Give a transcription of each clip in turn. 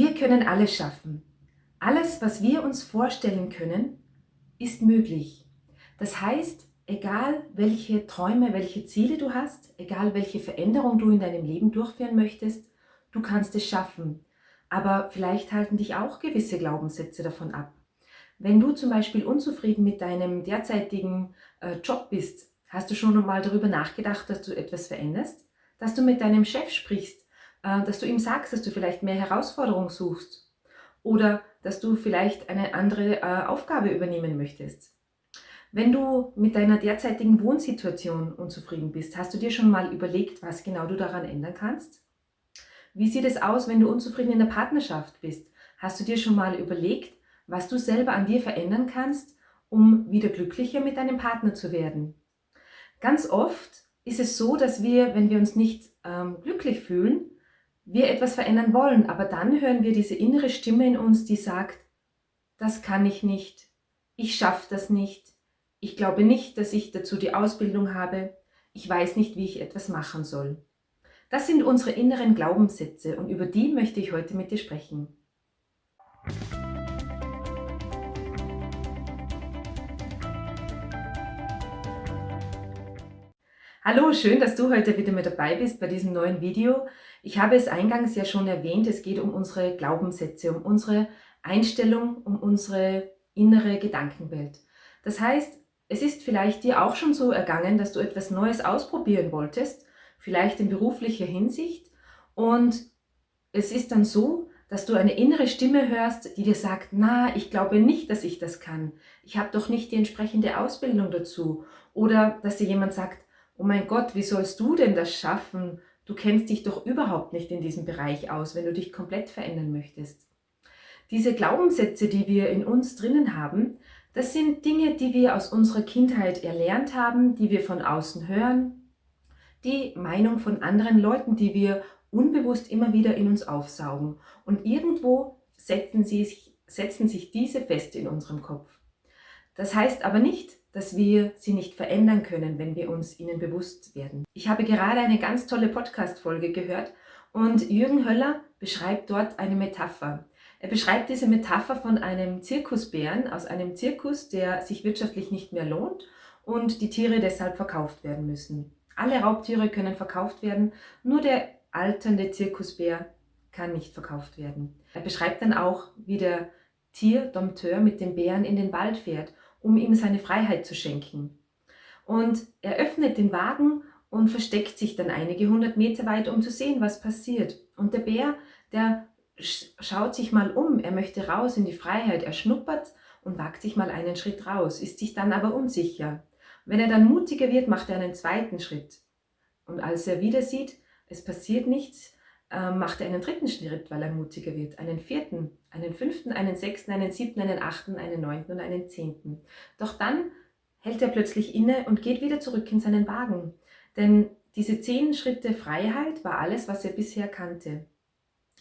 Wir können alles schaffen. Alles, was wir uns vorstellen können, ist möglich. Das heißt, egal welche Träume, welche Ziele du hast, egal welche Veränderung du in deinem Leben durchführen möchtest, du kannst es schaffen. Aber vielleicht halten dich auch gewisse Glaubenssätze davon ab. Wenn du zum Beispiel unzufrieden mit deinem derzeitigen äh, Job bist, hast du schon mal darüber nachgedacht, dass du etwas veränderst? Dass du mit deinem Chef sprichst, dass du ihm sagst, dass du vielleicht mehr Herausforderung suchst oder dass du vielleicht eine andere äh, Aufgabe übernehmen möchtest. Wenn du mit deiner derzeitigen Wohnsituation unzufrieden bist, hast du dir schon mal überlegt, was genau du daran ändern kannst? Wie sieht es aus, wenn du unzufrieden in der Partnerschaft bist? Hast du dir schon mal überlegt, was du selber an dir verändern kannst, um wieder glücklicher mit deinem Partner zu werden? Ganz oft ist es so, dass wir, wenn wir uns nicht ähm, glücklich fühlen, wir etwas verändern wollen, aber dann hören wir diese innere Stimme in uns, die sagt, das kann ich nicht, ich schaffe das nicht, ich glaube nicht, dass ich dazu die Ausbildung habe, ich weiß nicht, wie ich etwas machen soll. Das sind unsere inneren Glaubenssätze und über die möchte ich heute mit dir sprechen. Hallo, schön, dass du heute wieder mit dabei bist bei diesem neuen Video. Ich habe es eingangs ja schon erwähnt, es geht um unsere Glaubenssätze, um unsere Einstellung, um unsere innere Gedankenwelt. Das heißt, es ist vielleicht dir auch schon so ergangen, dass du etwas Neues ausprobieren wolltest, vielleicht in beruflicher Hinsicht und es ist dann so, dass du eine innere Stimme hörst, die dir sagt, na, ich glaube nicht, dass ich das kann. Ich habe doch nicht die entsprechende Ausbildung dazu. Oder dass dir jemand sagt, oh mein Gott, wie sollst du denn das schaffen? Du kennst dich doch überhaupt nicht in diesem Bereich aus, wenn du dich komplett verändern möchtest. Diese Glaubenssätze, die wir in uns drinnen haben, das sind Dinge, die wir aus unserer Kindheit erlernt haben, die wir von außen hören, die Meinung von anderen Leuten, die wir unbewusst immer wieder in uns aufsaugen. Und irgendwo setzen, sie setzen sich diese fest in unserem Kopf. Das heißt aber nicht, dass wir sie nicht verändern können, wenn wir uns ihnen bewusst werden. Ich habe gerade eine ganz tolle Podcast-Folge gehört und Jürgen Höller beschreibt dort eine Metapher. Er beschreibt diese Metapher von einem Zirkusbären aus einem Zirkus, der sich wirtschaftlich nicht mehr lohnt und die Tiere deshalb verkauft werden müssen. Alle Raubtiere können verkauft werden, nur der alternde Zirkusbär kann nicht verkauft werden. Er beschreibt dann auch, wie der Tierdompteur mit dem Bären in den Wald fährt, um ihm seine Freiheit zu schenken. Und er öffnet den Wagen und versteckt sich dann einige hundert Meter weit, um zu sehen, was passiert. Und der Bär, der schaut sich mal um, er möchte raus in die Freiheit, er schnuppert und wagt sich mal einen Schritt raus, ist sich dann aber unsicher. Wenn er dann mutiger wird, macht er einen zweiten Schritt. Und als er wieder sieht, es passiert nichts, äh, macht er einen dritten Schritt, weil er mutiger wird, einen vierten, einen fünften, einen sechsten, einen siebten, einen achten, einen neunten und einen zehnten. Doch dann hält er plötzlich inne und geht wieder zurück in seinen Wagen. Denn diese zehn Schritte Freiheit war alles, was er bisher kannte.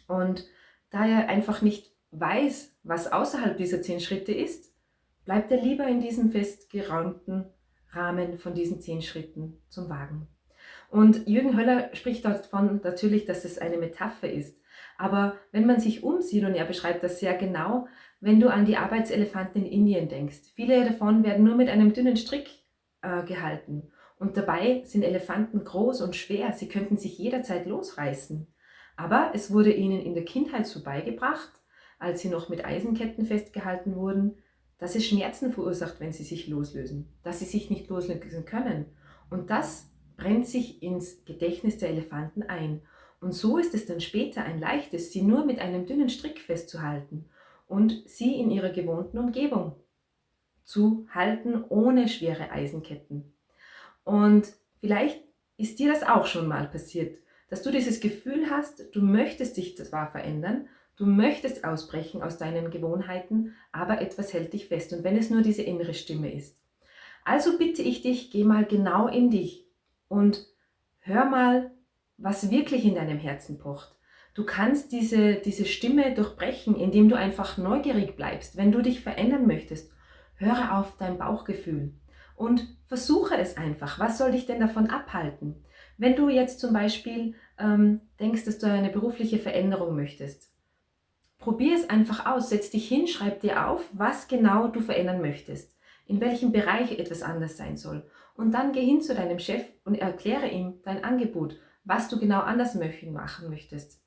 Und da er einfach nicht weiß, was außerhalb dieser zehn Schritte ist, bleibt er lieber in diesem festgeraumten Rahmen von diesen zehn Schritten zum Wagen. Und Jürgen Höller spricht davon natürlich, dass es eine Metapher ist. Aber wenn man sich umsieht, und er beschreibt das sehr genau, wenn du an die Arbeitselefanten in Indien denkst, viele davon werden nur mit einem dünnen Strick äh, gehalten. Und dabei sind Elefanten groß und schwer, sie könnten sich jederzeit losreißen. Aber es wurde ihnen in der Kindheit so beigebracht, als sie noch mit Eisenketten festgehalten wurden, dass es Schmerzen verursacht, wenn sie sich loslösen, dass sie sich nicht loslösen können. Und das brennt sich ins Gedächtnis der Elefanten ein. Und so ist es dann später ein leichtes, sie nur mit einem dünnen Strick festzuhalten und sie in ihrer gewohnten Umgebung zu halten, ohne schwere Eisenketten. Und vielleicht ist dir das auch schon mal passiert, dass du dieses Gefühl hast, du möchtest dich zwar verändern, du möchtest ausbrechen aus deinen Gewohnheiten, aber etwas hält dich fest und wenn es nur diese innere Stimme ist. Also bitte ich dich, geh mal genau in dich und hör mal, was wirklich in deinem Herzen pocht. Du kannst diese, diese Stimme durchbrechen, indem du einfach neugierig bleibst. Wenn du dich verändern möchtest, höre auf dein Bauchgefühl und versuche es einfach. Was soll dich denn davon abhalten? Wenn du jetzt zum Beispiel ähm, denkst, dass du eine berufliche Veränderung möchtest Probier es einfach aus, setz dich hin, schreib dir auf, was genau du verändern möchtest, in welchem Bereich etwas anders sein soll. Und dann geh hin zu deinem Chef und erkläre ihm dein Angebot, was du genau anders machen möchtest.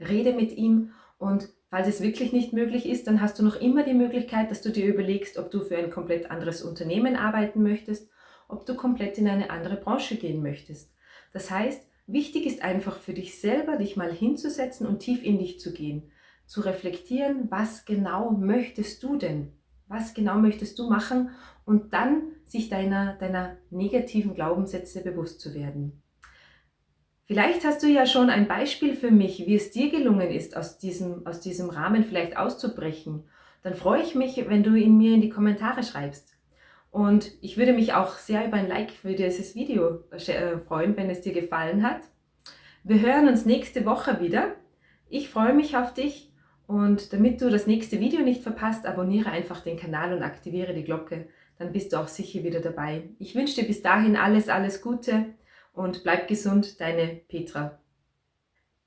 Rede mit ihm und falls es wirklich nicht möglich ist, dann hast du noch immer die Möglichkeit, dass du dir überlegst, ob du für ein komplett anderes Unternehmen arbeiten möchtest, ob du komplett in eine andere Branche gehen möchtest. Das heißt, wichtig ist einfach für dich selber, dich mal hinzusetzen und tief in dich zu gehen, zu reflektieren, was genau möchtest du denn? Was genau möchtest du machen? Und dann sich deiner, deiner negativen Glaubenssätze bewusst zu werden. Vielleicht hast du ja schon ein Beispiel für mich, wie es dir gelungen ist, aus diesem, aus diesem Rahmen vielleicht auszubrechen. Dann freue ich mich, wenn du ihn mir in die Kommentare schreibst. Und ich würde mich auch sehr über ein Like für dieses Video äh, freuen, wenn es dir gefallen hat. Wir hören uns nächste Woche wieder. Ich freue mich auf dich und damit du das nächste Video nicht verpasst, abonniere einfach den Kanal und aktiviere die Glocke. Dann bist du auch sicher wieder dabei. Ich wünsche dir bis dahin alles, alles Gute und bleib gesund, deine Petra.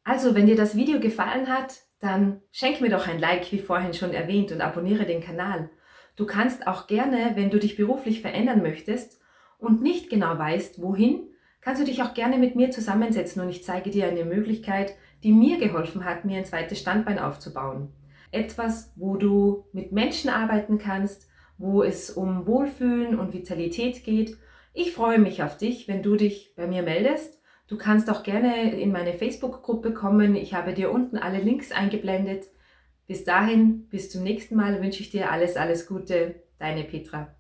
Also, wenn dir das Video gefallen hat, dann schenk mir doch ein Like, wie vorhin schon erwähnt, und abonniere den Kanal. Du kannst auch gerne, wenn du dich beruflich verändern möchtest und nicht genau weißt, wohin, kannst du dich auch gerne mit mir zusammensetzen und ich zeige dir eine Möglichkeit, die mir geholfen hat, mir ein zweites Standbein aufzubauen. Etwas, wo du mit Menschen arbeiten kannst, wo es um Wohlfühlen und Vitalität geht ich freue mich auf dich, wenn du dich bei mir meldest. Du kannst auch gerne in meine Facebook-Gruppe kommen. Ich habe dir unten alle Links eingeblendet. Bis dahin, bis zum nächsten Mal wünsche ich dir alles, alles Gute. Deine Petra.